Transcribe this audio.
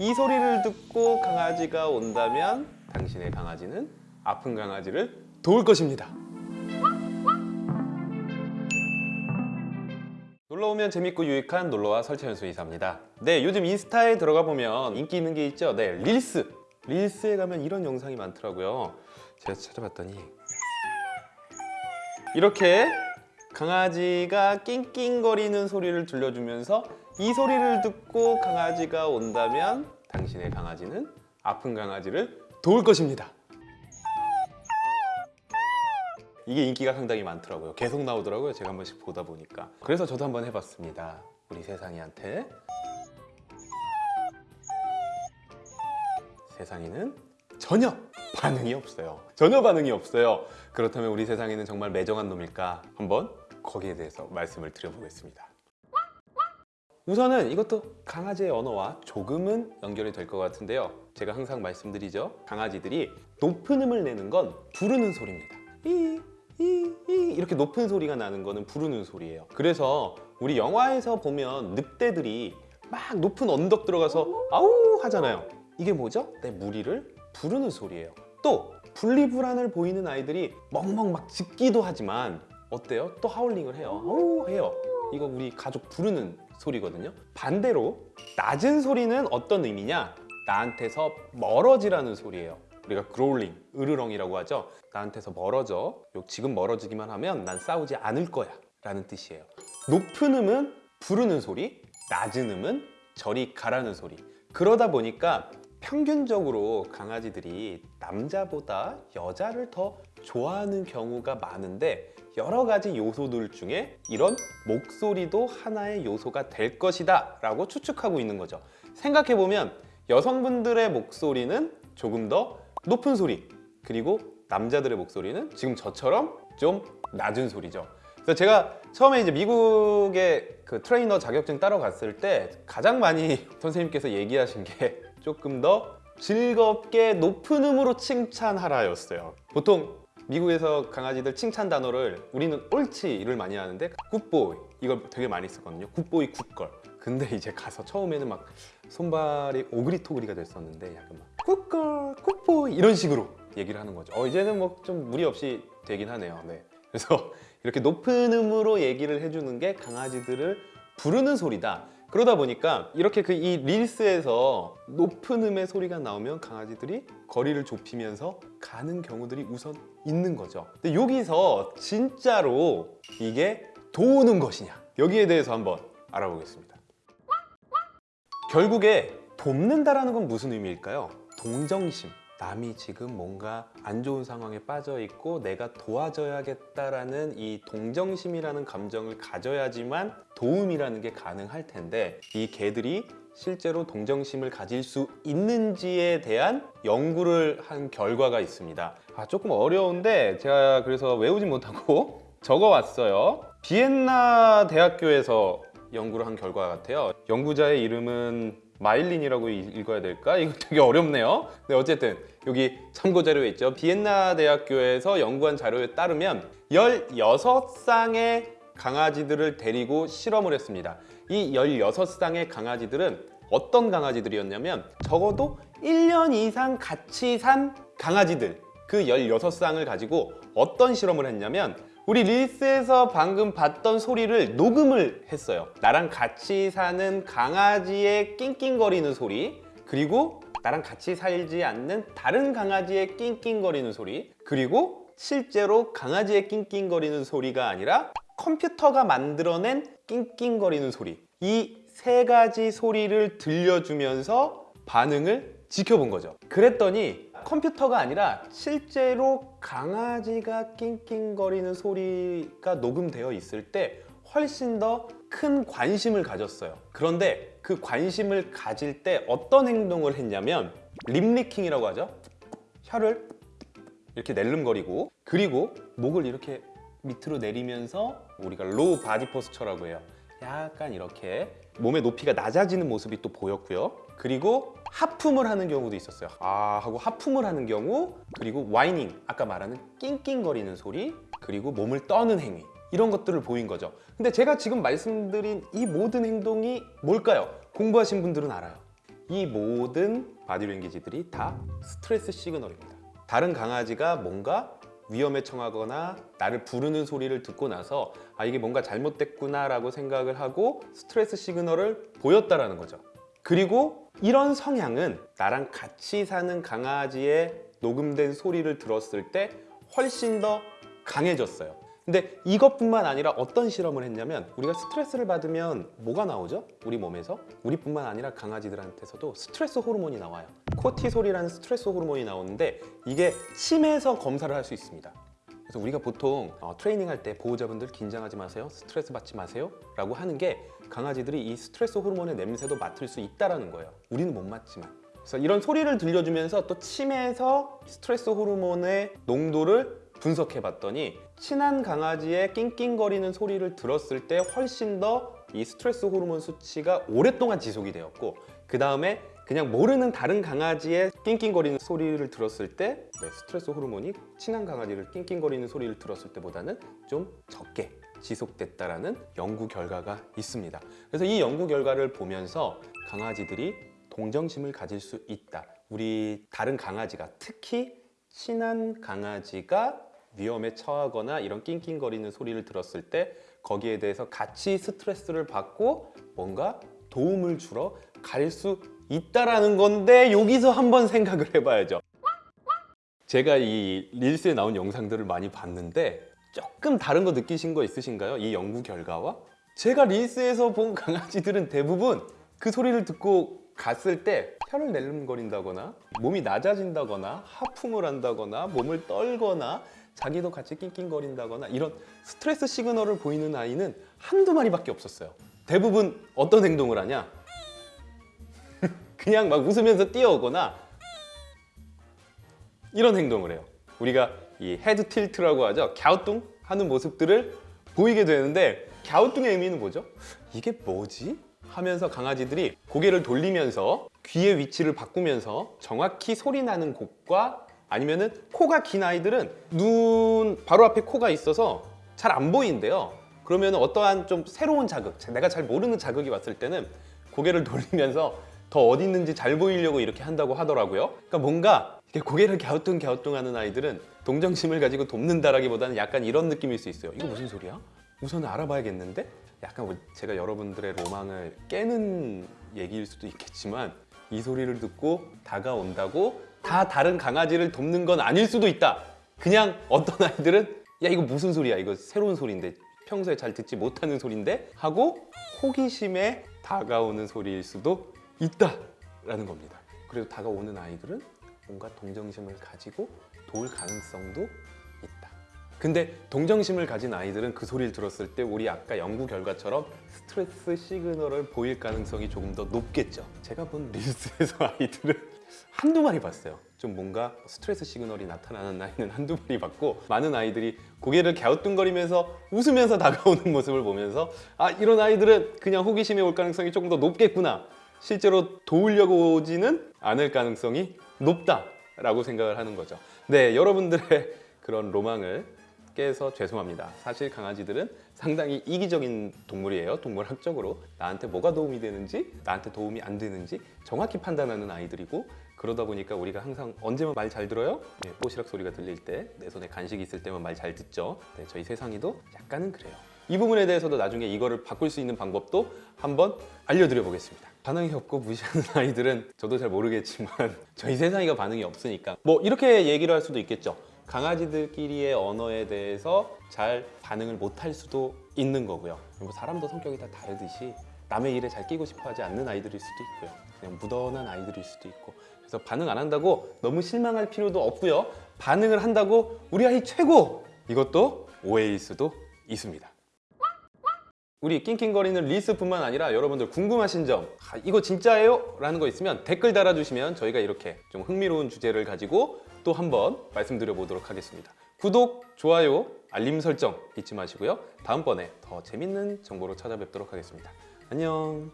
이 소리를 듣고 강아지가 온다면 당신의 강아지는 아픈 강아지를 도울 것입니다. 놀러오면 재밌고 유익한 놀러와 설치현수 이사입니다. 네, 요즘 인스타에 들어가 보면 인기 있는 게 있죠. 네, 릴스. 릴스에 가면 이런 영상이 많더라고요. 제가 찾아봤더니 이렇게 강아지가 낑낑거리는 소리를 들려주면서 이 소리를 듣고 강아지가 온다면 당신의 강아지는 아픈 강아지를 도울 것입니다. 이게 인기가 상당히 많더라고요. 계속 나오더라고요. 제가 한 번씩 보다 보니까. 그래서 저도 한번 해봤습니다. 우리 세상이한테. 세상이는 전혀 반응이 없어요. 전혀 반응이 없어요. 그렇다면 우리 세상이는 정말 매정한 놈일까? 한번 거기에 대해서 말씀을 드려보겠습니다. 우선은 이것도 강아지의 언어와 조금은 연결이 될 것 같은데요. 제가 항상 말씀드리죠. 강아지들이 높은 음을 내는 건 부르는 소리입니다. 이렇게 높은 소리가 나는 거는 부르는 소리예요. 그래서 우리 영화에서 보면 늑대들이 막 높은 언덕 들어가서 아우 하잖아요. 이게 뭐죠? 내 무리를 부르는 소리예요. 또 분리불안을 보이는 아이들이 멍멍 막 짖기도 하지만 어때요? 또 하울링을 해요. 아우 해요. 이거 우리 가족 부르는 소리거든요. 반대로 낮은 소리는 어떤 의미냐? 나한테서 멀어지라는 소리예요. 우리가 그롤링, 으르렁이라고 하죠. 나한테서 멀어져. 요 지금 멀어지기만 하면 난 싸우지 않을 거야. 라는 뜻이에요. 높은 음은 부르는 소리, 낮은 음은 저리 가라는 소리. 그러다 보니까 평균적으로 강아지들이 남자보다 여자를 더 좋아하는 경우가 많은데 여러 가지 요소들 중에 이런 목소리도 하나의 요소가 될 것이다 라고 추측하고 있는 거죠. 생각해보면 여성분들의 목소리는 조금 더 높은 소리 그리고 남자들의 목소리는 지금 저처럼 좀 낮은 소리죠. 그래서 제가 처음에 이제 미국의 그 트레이너 자격증 따러 갔을 때 가장 많이 선생님께서 얘기하신 게 조금 더 즐겁게 높은 음으로 칭찬하라였어요. 보통 미국에서 강아지들 칭찬 단어를 우리는 옳지를 많이 하는데 good boy 이걸 되게 많이 쓰거든요. good boy good girl. 근데 이제 가서 처음에는 막 손발이 오그리토그리가 됐었는데 약간 막 good girl good boy 이런 식으로 얘기를 하는 거죠. 어 이제는 뭐 좀 무리 없이 되긴 하네요. 네. 그래서 이렇게 높은 음으로 얘기를 해주는 게 강아지들을 부르는 소리다 그러다 보니까 이렇게 그 이 Reels에서 높은 음의 소리가 나오면 강아지들이 거리를 좁히면서 가는 경우들이 우선 있는 거죠. 근데 여기서 진짜로 이게 도우는 것이냐 여기에 대해서 한번 알아보겠습니다. 결국에 돕는다라는 건 무슨 의미일까요? 동정심 남이 지금 뭔가 안 좋은 상황에 빠져 있고 내가 도와줘야겠다라는 이 동정심이라는 감정을 가져야지만 도움이라는 게 가능할 텐데 이 개들이 실제로 동정심을 가질 수 있는지에 대한 연구를 한 결과가 있습니다. 아 조금 어려운데 제가 그래서 외우지 못하고 적어왔어요. 비엔나 대학교에서 연구를 한 결과 같아요. 연구자의 이름은 마일린이라고 읽어야 될까? 이거 되게 어렵네요. 네, 어쨌든 여기 참고 자료에 있죠. 비엔나 대학교에서 연구한 자료에 따르면 16쌍의 강아지들을 데리고 실험을 했습니다. 이 16쌍의 강아지들은 어떤 강아지들이었냐면 적어도 1년 이상 같이 산 강아지들 그 16쌍을 가지고 어떤 실험을 했냐면 우리 릴스에서 방금 봤던 소리를 녹음을 했어요. 나랑 같이 사는 강아지의 낑낑거리는 소리 그리고 나랑 같이 살지 않는 다른 강아지의 낑낑거리는 소리 그리고 실제로 강아지의 낑낑거리는 소리가 아니라 컴퓨터가 만들어낸 낑낑거리는 소리. 이 세 가지 소리를 들려주면서 반응을 지켜본 거죠. 그랬더니 컴퓨터가 아니라 실제로 강아지가 낑낑거리는 소리가 녹음되어 있을 때 훨씬 더 큰 관심을 가졌어요. 그런데 그 관심을 가질 때 어떤 행동을 했냐면 lip licking이라고 하죠. 혀를 이렇게 낼름거리고 그리고 목을 이렇게 밑으로 내리면서 우리가 low body posture라고 해요 약간 이렇게 몸의 높이가 낮아지는 모습이 또 보였고요. 그리고 하품을 하는 경우도 있었어요. 아 하고 하품을 하는 경우 그리고 whining 아까 말하는 낑낑거리는 소리 그리고 몸을 떠는 행위. 이런 것들을 보인 거죠. 근데 제가 지금 말씀드린 이 모든 행동이 뭘까요? 공부하신 분들은 알아요. 이 모든 body language들이 다 stress signal입니다. 다른 강아지가 뭔가 위험에 처하거나 나를 부르는 소리를 듣고 나서 아 이게 뭔가 잘못됐구나 라고 생각을 하고 stress signal을 보였다라는 거죠. 그리고 이런 성향은 나랑 같이 사는 강아지의 녹음된 소리를 들었을 때 훨씬 더 강해졌어요. 근데 이것뿐만 아니라 어떤 실험을 했냐면 우리가 스트레스를 받으면 뭐가 나오죠? 우리 몸에서 우리뿐만 아니라 강아지들한테서도 스트레스 호르몬이 나와요. 코티솔이라는 스트레스 호르몬이 나오는데 이게 침에서 검사를 할 수 있습니다. 그래서 우리가 보통 어, 트레이닝 할 때 보호자분들 긴장하지 마세요, 스트레스 받지 마세요 라고 하는 게 강아지들이 이 스트레스 호르몬의 냄새도 맡을 수 있다라는 거예요. 우리는 못 맡지만. 그래서 이런 소리를 들려주면서 또 침에서 스트레스 호르몬의 농도를 분석해 봤더니 친한 강아지의 낑낑거리는 소리를 들었을 때 훨씬 더 이 스트레스 호르몬 수치가 오랫동안 지속이 되었고 그 다음에 그냥 모르는 다른 강아지의 낑낑거리는 소리를 들었을 때 네, 스트레스 호르몬이 친한 강아지를 낑낑거리는 소리를 들었을 때보다는 좀 적게 지속됐다라는 연구 결과가 있습니다. 그래서 이 연구 결과를 보면서 강아지들이 동정심을 가질 수 있다. 우리 다른 강아지가 특히 친한 강아지가 위험에 처하거나 이런 낑낑거리는 소리를 들었을 때 거기에 대해서 같이 스트레스를 받고 뭔가 도움을 주러 갈 수 있다라는 건데 여기서 한번 생각을 해봐야죠. 제가 이 릴스에 나온 영상들을 많이 봤는데 조금 다른 거 느끼신 거 있으신가요? 이 연구 결과와? 제가 릴스에서 본 강아지들은 대부분 그 소리를 듣고 갔을 때 혀를 낼름거린다거나 몸이 낮아진다거나 하품을 한다거나 몸을 떨거나 자기도 같이 낑낑거린다거나 이런 스트레스 시그널을 보이는 아이는 한두 마리밖에 없었어요. 대부분 어떤 행동을 하냐? 그냥 막 웃으면서 뛰어오거나 이런 행동을 해요. 우리가 이 head tilt라고 하죠. 갸우뚱 하는 모습들을 보이게 되는데 갸우뚱의 의미는 뭐죠? 이게 뭐지? 하면서 강아지들이 고개를 돌리면서 귀의 위치를 바꾸면서 정확히 소리 나는 곳과 아니면은 코가 긴 아이들은 눈 바로 앞에 코가 있어서 잘 안 보이는데요. 그러면 어떠한 좀 새로운 자극, 내가 잘 모르는 자극이 왔을 때는 고개를 돌리면서 더 어디 있는지 잘 보이려고 이렇게 한다고 하더라고요. 그러니까 뭔가 이렇게 고개를 갸우뚱갸우뚱하는 아이들은 동정심을 가지고 돕는다라기보다는 약간 이런 느낌일 수 있어요. 이거 무슨 소리야? 우선 알아봐야겠는데? 약간 뭐 제가 여러분들의 로망을 깨는 얘기일 수도 있겠지만 이 소리를 듣고 다가온다고 다 다른 강아지를 돕는 건 아닐 수도 있다. 그냥 어떤 아이들은 야 이거 무슨 소리야? 이거 새로운 소리인데 평소에 잘 듣지 못하는 소리인데 하고 호기심에 다가오는 소리일 수도 있다라는 겁니다. 그리고 다가오는 아이들은 뭔가 동정심을 가지고 도울 가능성도 있다. 근데 동정심을 가진 아이들은 그 소리를 들었을 때 우리 아까 연구 결과처럼 stress signal을 보일 가능성이 조금 더 높겠죠. 제가 본 Reels에서 아이들은 한두 마리 봤어요. 좀 뭔가 stress signal이 나타나는 아이는 한두 마리 봤고 많은 아이들이 고개를 갸우뚱거리면서 웃으면서 다가오는 모습을 보면서 아 이런 아이들은 그냥 호기심에 올 가능성이 조금 더 높겠구나. 실제로 도우려고 오지는 않을 가능성이 높다라고 생각을 하는 거죠. 네, 여러분들의 그런 로망을 깨서 죄송합니다. 사실 강아지들은 상당히 이기적인 동물이에요. 동물학적으로 나한테 뭐가 도움이 되는지 나한테 도움이 안 되는지 정확히 판단하는 아이들이고 그러다 보니까 우리가 항상 언제만 말 잘 들어요? 네, 뽀시락 소리가 들릴 때 내 손에 간식이 있을 때만 말 잘 듣죠. 네, 저희 세상이도 약간은 그래요. 이 부분에 대해서도 나중에 이거를 바꿀 수 있는 방법도 한번 알려드려 보겠습니다. 반응이 없고 무시하는 아이들은 저도 잘 모르겠지만 저희 세상이가 반응이 없으니까 뭐 이렇게 얘기를 할 수도 있겠죠. 강아지들끼리의 언어에 대해서 잘 반응을 못할 수도 있는 거고요. 뭐 사람도 성격이 다 다르듯이 남의 일에 잘 끼고 싶어 하지 않는 아이들일 수도 있고요. 그냥 무던한 아이들일 수도 있고. 그래서 반응 안 한다고 너무 실망할 필요도 없고요. 반응을 한다고 우리 아이 최고! 이것도 오해일 수도 있습니다. 우리 낑낑거리는 리스뿐만 아니라 여러분들 궁금하신 점 아, 이거 진짜예요? 라는 거 있으면 댓글 달아주시면 저희가 이렇게 좀 흥미로운 주제를 가지고 또 한번 말씀드려 보도록 하겠습니다. 구독, 좋아요, 알림 설정 잊지 마시고요. 다음번에 더 재밌는 정보로 찾아뵙도록 하겠습니다. 안녕